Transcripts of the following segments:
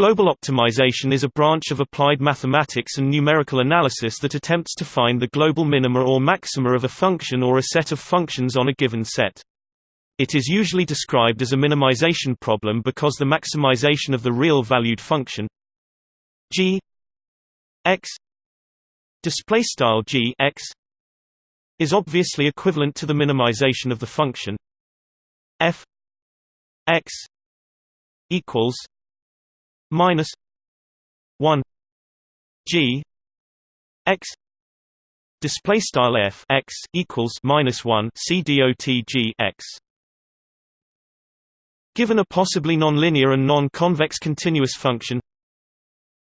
Global optimization is a branch of applied mathematics and numerical analysis that attempts to find the global minima or maxima of a function or a set of functions on a given set. It is usually described as a minimization problem because the maximization of the real valued function g x is obviously equivalent to the minimization of the function f x equals minus 1 g x display style f x equals minus 1 c dot g x. Given a possibly nonlinear and non-convex continuous function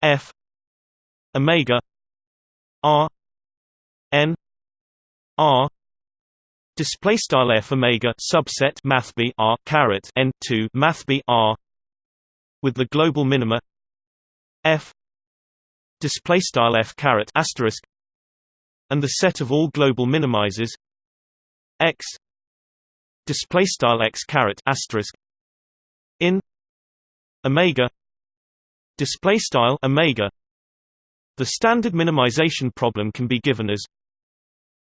f omega r n r display style f omega subset math b r caret n 2 math b r with the global minima f display style f caret asterisk and the set of all global minimizers x display style x caret asterisk in omega display style omega. The standard minimization problem can be given as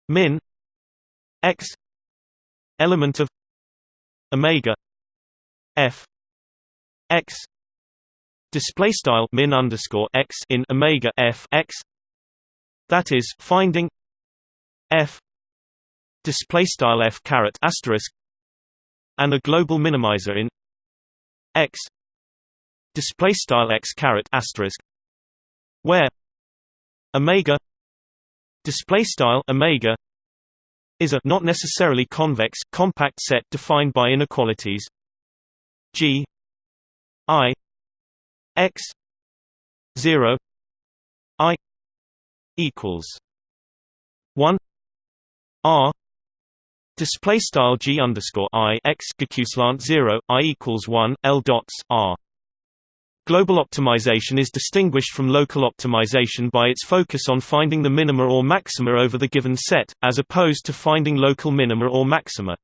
min x element of omega f x display style min underscore x in omega f x that is finding f display style f caret asterisk and a global minimizer in x display style x caret asterisk where omega display style omega is a not necessarily convex compact set defined by inequalities g i x 0 i equals 1 r display style g underscore i x slant 0 i equals 1 l dots r Global optimization is distinguished from local optimization by its focus on finding the minima or maxima over the given set, as opposed to finding local minima or maxima.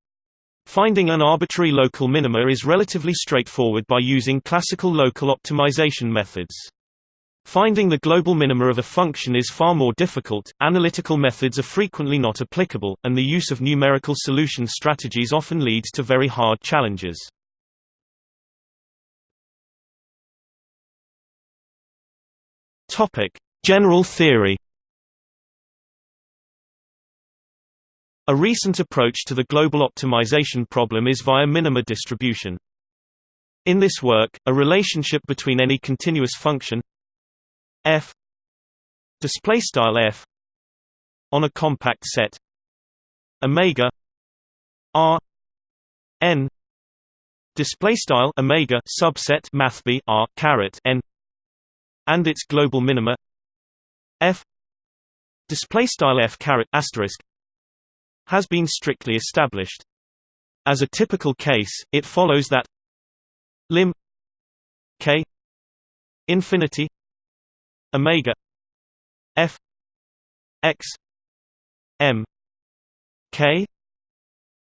Finding an arbitrary local minima is relatively straightforward by using classical local optimization methods. Finding the global minima of a function is far more difficult, analytical methods are frequently not applicable, and the use of numerical solution strategies often leads to very hard challenges. General theory A recent approach to the global optimization problem is via minima distribution. In this work, a relationship between any continuous function f display style f on a compact set omega r n display style omega subset math b r caret n and its global minima f display style f caret asterisk has been strictly established. As a typical case, it follows that lim k infinity omega f x m k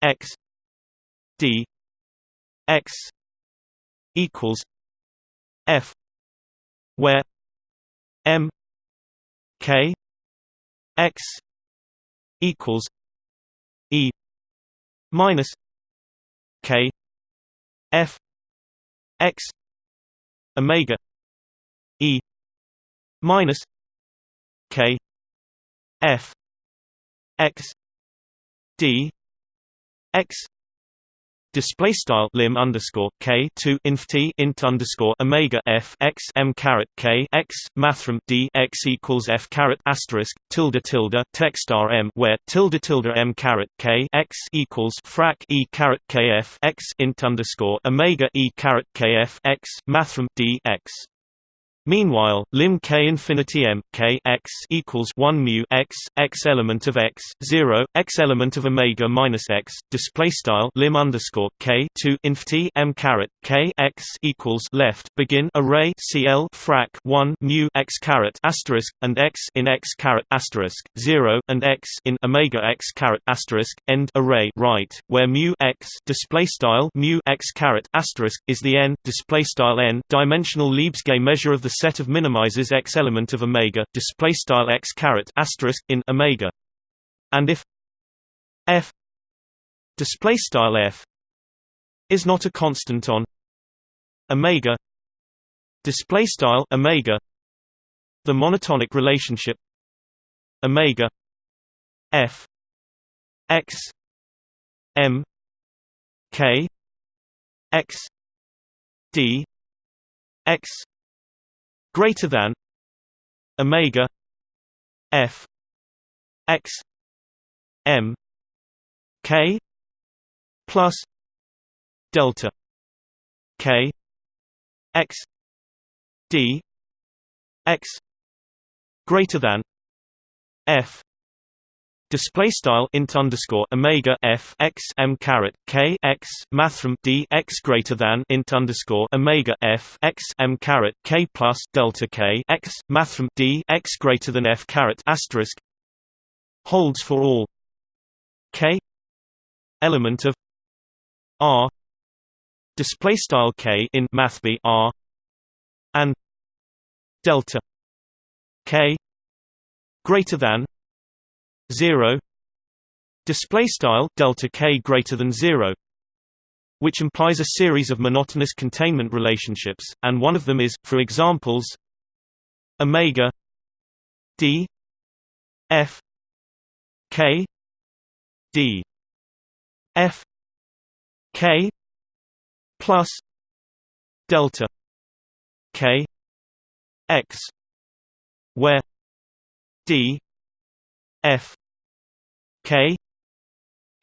x d x equals f where m k x equals minus K F X Omega E minus K F X D X display style lim underscore k two inf t int underscore omega f x m caret k x mathrm d x equals f caret asterisk tilde tilde text rm where tilde tilde m caret k x equals frac e caret k f x int underscore omega e caret k f x mathrm d x Meanwhile, lim k infinity m k x equals 1 mu x x element of x 0 x element of omega minus x display style lim underscore k 2 infinity m caret k x equals left begin array cl frac 1 mu x caret asterisk and x in x caret asterisk 0 and x in omega x caret asterisk end array right where mu x display style mu x caret asterisk is the n display style n dimensional Lebesgue measure of the set of minimizes x element of omega display style x caret asterisk in omega. And if f display style f is not a constant on omega display style omega the monotonic relationship omega f x m k x d x greater than omega f x m k plus delta k x d x greater than f Display style int underscore omega f x m caret k x mathrm d x greater than int underscore omega f x m caret k plus delta k x mathrm d x greater than f caret asterisk holds for all k element of r display style k in math b r and delta k greater than 0 display style delta k greater than 0 which implies a series of monotonous containment relationships and one of them is for examples omega d f k d f k plus delta k x where d F K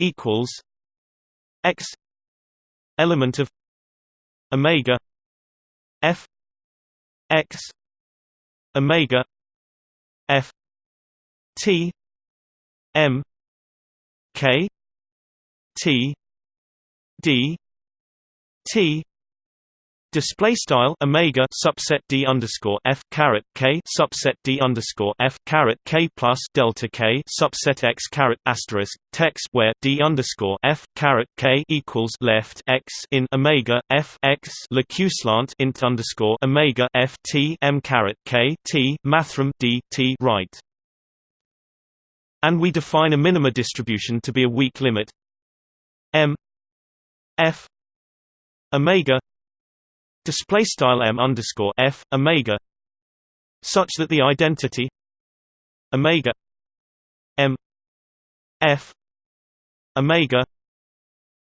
equals X element of Omega F X Omega F T M K T D T Display style omega subset d underscore f caret k subset d underscore f caret k plus delta k subset x caret asterisk text where d underscore f caret k equals left x in omega f x slant int underscore omega f t m caret k t mathrm d t right. And we define a minima distribution to be a weak limit m f omega display style m underscore f omega such that the identity omega m f omega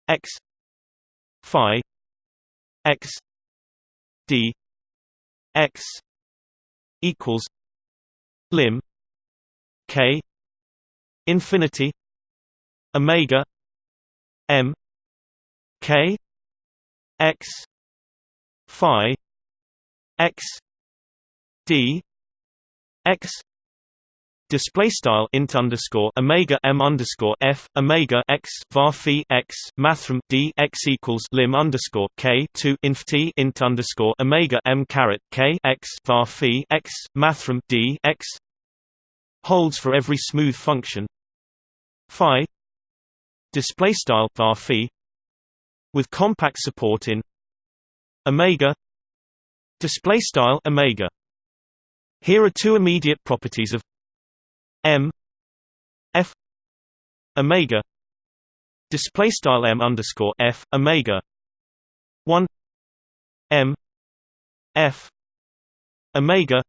x phi x d x equals lim k infinity omega m k x phi x d x display style int underscore omega m underscore f omega x var phi x mathrm d x equals lim underscore k two inf t int underscore omega m caret k x var phi x mathrm d x holds for every smooth function phi display style var phi with compact support in omega display style omega. Here are two immediate properties of m f omega display style m underscore f omega. 1 m f omega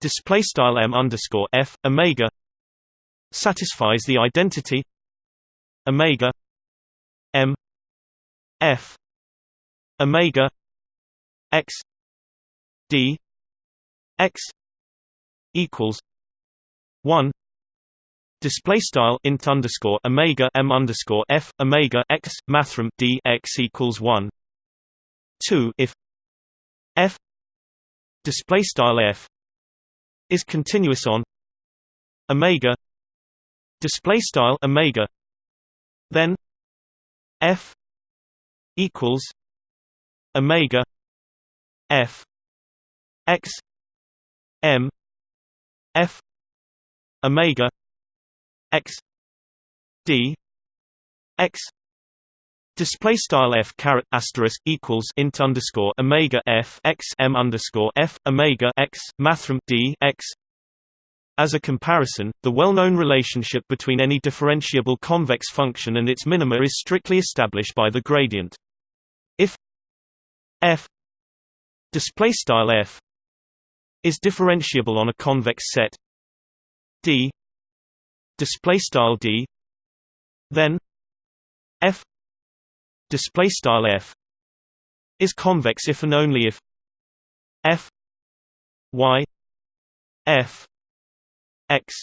display style m underscore f omega satisfies the identity omega m f omega x d x equals 1 Display style int underscore omega m underscore f omega x mathrm d x equals one. Two if f display style f is continuous on omega display style omega then f equals omega f x m f omega x d x Display style f caret asterisk equals int underscore omega f x m underscore f omega x mathrm d x. As a comparison, the well-known relationship between any differentiable convex function and its minima is strictly established by the gradient. If f display style f is differentiable on a convex set. D display style d, then f display style f is convex if and only if f y f x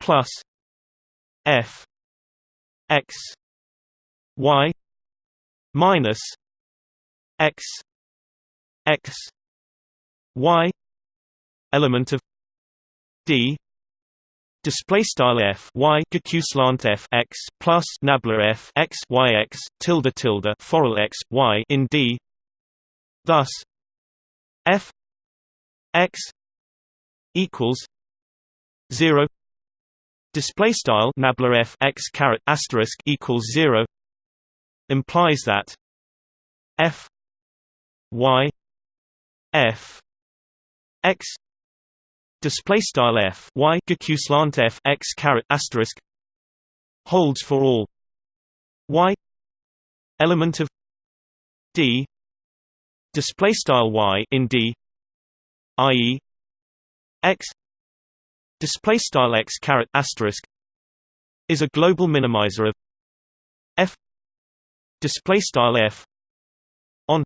plus f x y minus x x y element of d display style f y slant f x plus nabla f x y x tilde tilde forall x y in D. Thus, f x equals zero. Display style nabla f x caret asterisk equals zero implies that f y f x display style f y slant f x caret asterisk holds for all y element of d display style y in d i.e. x display style x caret asterisk is a global minimizer of f display style f on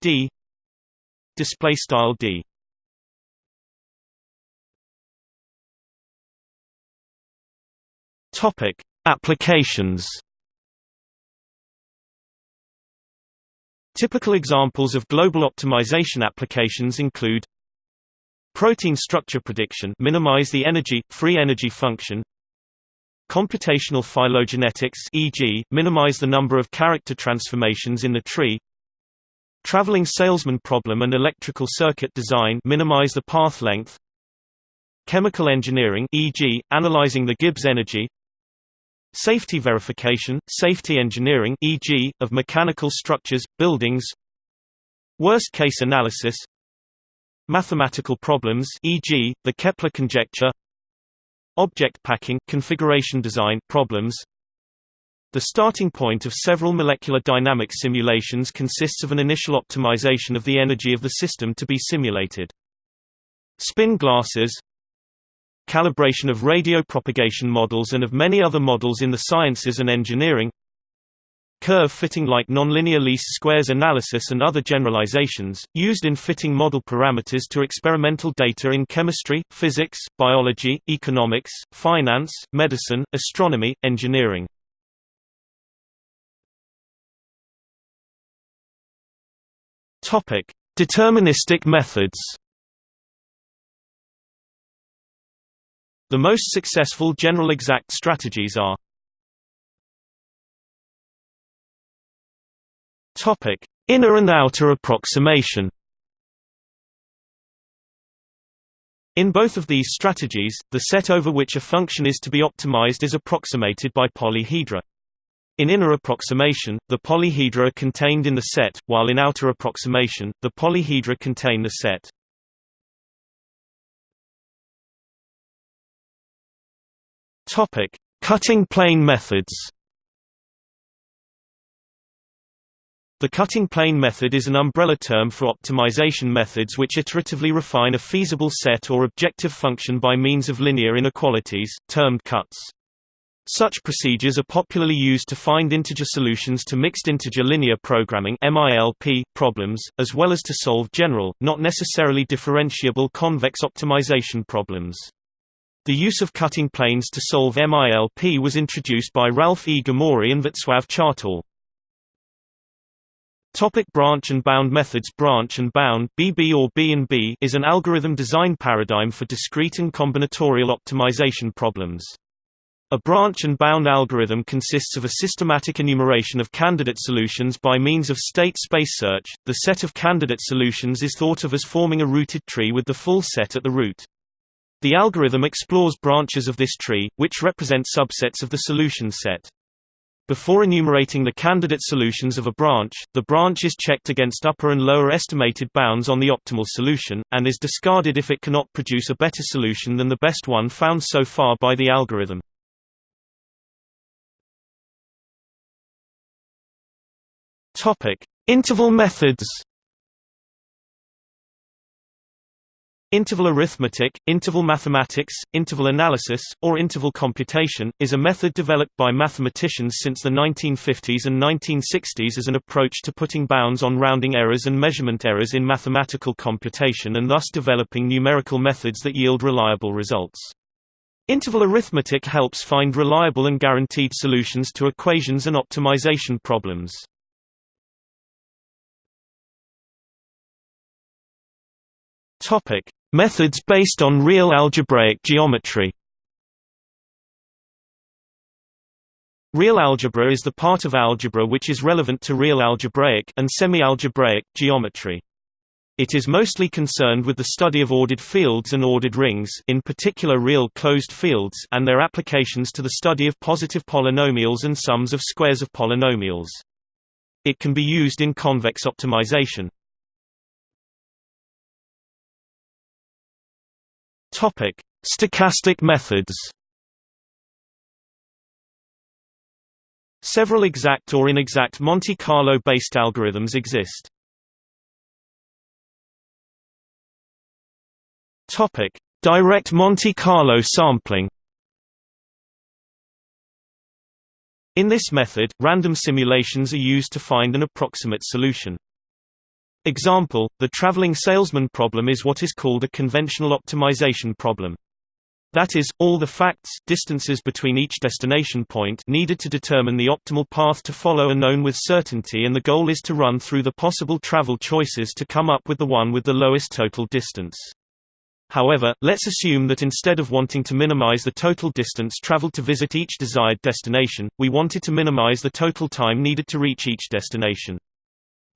d display style d Topic: Applications. Typical examples of global optimization applications include protein structure prediction minimize the energy free energy function computational phylogenetics e.g. minimize the number of character transformations in the tree traveling salesman problem and electrical circuit design minimize the path length chemical engineering e.g. analyzing the Gibbs energy Safety verification, safety engineering e.g., of mechanical structures, buildings Worst-case analysis Mathematical problems e.g., the Kepler conjecture Object packing configuration design problems The starting point of several molecular dynamic simulations consists of an initial optimization of the energy of the system to be simulated. Spin glasses calibration of radio propagation models and of many other models in the sciences and engineering curve fitting like nonlinear least squares analysis and other generalizations, used in fitting model parameters to experimental data in chemistry, physics, biology, economics, finance, medicine, astronomy, engineering. Deterministic methods The most successful general exact strategies are Topic: Inner and outer approximation. In both of these strategies, the set over which a function is to be optimized is approximated by polyhedra. In inner approximation, the polyhedra are contained in the set, while in outer approximation, the polyhedra contain the set. Topic: Cutting plane methods. The cutting plane method is an umbrella term for optimization methods which iteratively refine a feasible set or objective function by means of linear inequalities, termed cuts. Such procedures are popularly used to find integer solutions to mixed integer linear programming problems, as well as to solve general, not necessarily differentiable convex optimization problems. The use of cutting planes to solve MILP was introduced by Ralph E. Gomory and Václav Chvátal. Topic branch and bound methods Branch and bound BB or B&B is an algorithm design paradigm for discrete and combinatorial optimization problems. A branch and bound algorithm consists of a systematic enumeration of candidate solutions by means of state space search. The set of candidate solutions is thought of as forming a rooted tree with the full set at the root. The algorithm explores branches of this tree, which represent subsets of the solution set. Before enumerating the candidate solutions of a branch, the branch is checked against upper and lower estimated bounds on the optimal solution, and is discarded if it cannot produce a better solution than the best one found so far by the algorithm. Interval methods Interval arithmetic, interval mathematics, interval analysis, or interval computation, is a method developed by mathematicians since the 1950s and 1960s as an approach to putting bounds on rounding errors and measurement errors in mathematical computation and thus developing numerical methods that yield reliable results. Interval arithmetic helps find reliable and guaranteed solutions to equations and optimization problems. Topic: Methods based on real algebraic geometry Real algebra is the part of algebra which is relevant to real algebraic and semi-algebraic geometry. It is mostly concerned with the study of ordered fields and ordered rings in particular real closed fields and their applications to the study of positive polynomials and sums of squares of polynomials. It can be used in convex optimization. Topic: Stochastic methods. Several exact or inexact Monte Carlo-based algorithms exist. Topic: Direct Monte Carlo sampling. In this method, random simulations are used to find an approximate solution. Example, the traveling salesman problem is what is called a conventional optimization problem. That is, all the facts distances between each destination point needed to determine the optimal path to follow are known with certainty and the goal is to run through the possible travel choices to come up with the one with the lowest total distance. However, let's assume that instead of wanting to minimize the total distance traveled to visit each desired destination, we wanted to minimize the total time needed to reach each destination.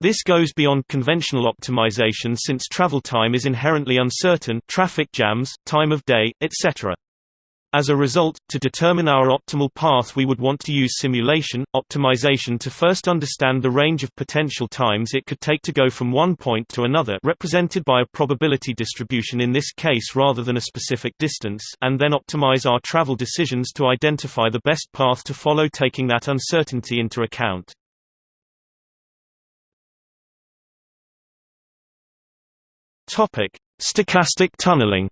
This goes beyond conventional optimization since travel time is inherently uncertain traffic jams, time of day, etc. As a result, to determine our optimal path we would want to use simulation, optimization to first understand the range of potential times it could take to go from one point to another represented by a probability distribution in this case rather than a specific distance and then optimize our travel decisions to identify the best path to follow taking that uncertainty into account. Topic: Stochastic tunneling.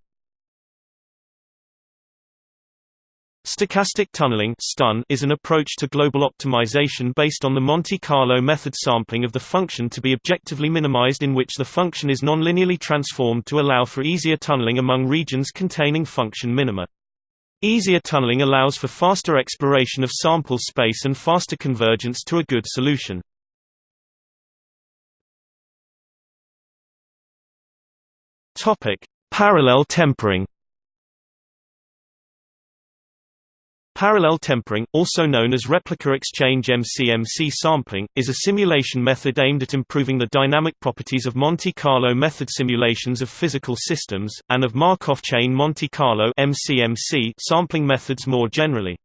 Stochastic tunneling (STUN) is an approach to global optimization based on the Monte Carlo method sampling of the function to be objectively minimized in which the function is nonlinearly transformed to allow for easier tunneling among regions containing function minima. Easier tunneling allows for faster exploration of sample space and faster convergence to a good solution. Topic: Parallel tempering. Parallel tempering, also known as replica exchange MCMC sampling, is a simulation method aimed at improving the dynamic properties of Monte Carlo method simulations of physical systems, and of Markov chain Monte Carlo MCMC sampling methods more generally.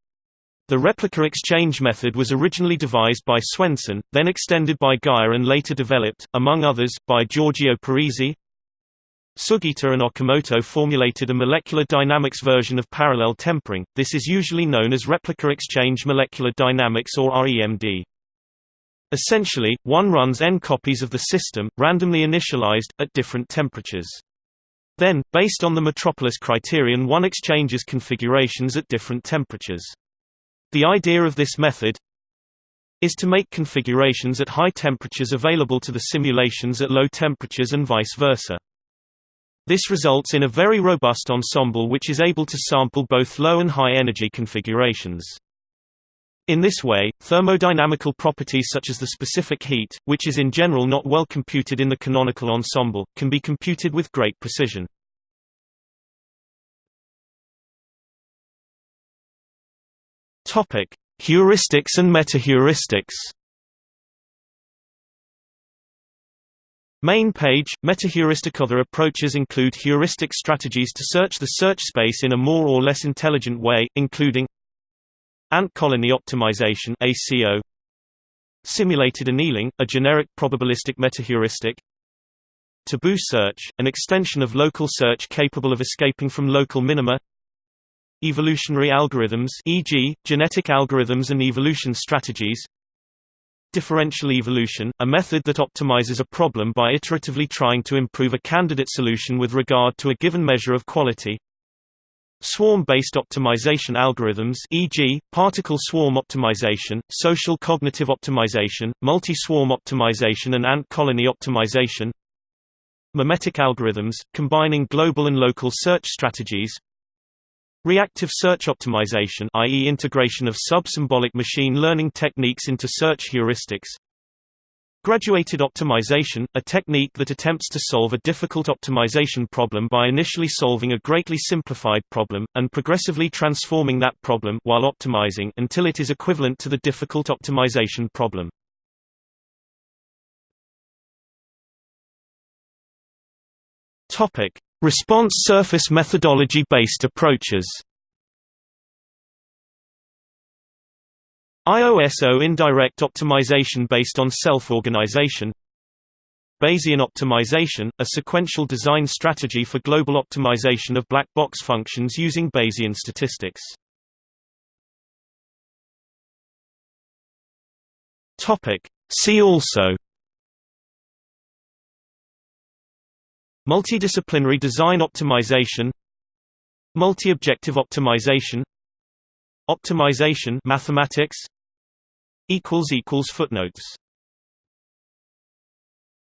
The replica exchange method was originally devised by Swendsen, then extended by Geyer and later developed, among others, by Giorgio Parisi, Sugita and Okamoto formulated a molecular dynamics version of parallel tempering, this is usually known as replica exchange molecular dynamics or REMD. Essentially, one runs n copies of the system, randomly initialized, at different temperatures. Then, based on the Metropolis criterion one exchanges configurations at different temperatures. The idea of this method is to make configurations at high temperatures available to the simulations at low temperatures and vice versa. This results in a very robust ensemble which is able to sample both low and high energy configurations. In this way, thermodynamical properties such as the specific heat, which is in general not well computed in the canonical ensemble, can be computed with great precision. Heuristics and metaheuristics. Main page, metaheuristic Other approaches include heuristic strategies to search the search space in a more or less intelligent way, including Ant colony optimization ACO, Simulated annealing, a generic probabilistic metaheuristic Tabu search, an extension of local search capable of escaping from local minima Evolutionary algorithms e.g., genetic algorithms and evolution strategies Differential evolution, a method that optimizes a problem by iteratively trying to improve a candidate solution with regard to a given measure of quality Swarm-based optimization algorithms e.g., particle swarm optimization, social cognitive optimization, multi-swarm optimization and ant colony optimization Memetic algorithms, combining global and local search strategies Reactive search optimization i.e. integration of sub-symbolic machine learning techniques into search heuristics Graduated optimization, a technique that attempts to solve a difficult optimization problem by initially solving a greatly simplified problem, and progressively transforming that problem while optimizing until it is equivalent to the difficult optimization problem. Response surface methodology-based approaches. IOSO indirect optimization based on self-organization. Bayesian optimization, a sequential design strategy for global optimization of black box functions using Bayesian statistics. See also Multidisciplinary design optimization Multi-objective optimization Optimization mathematics equals equals footnotes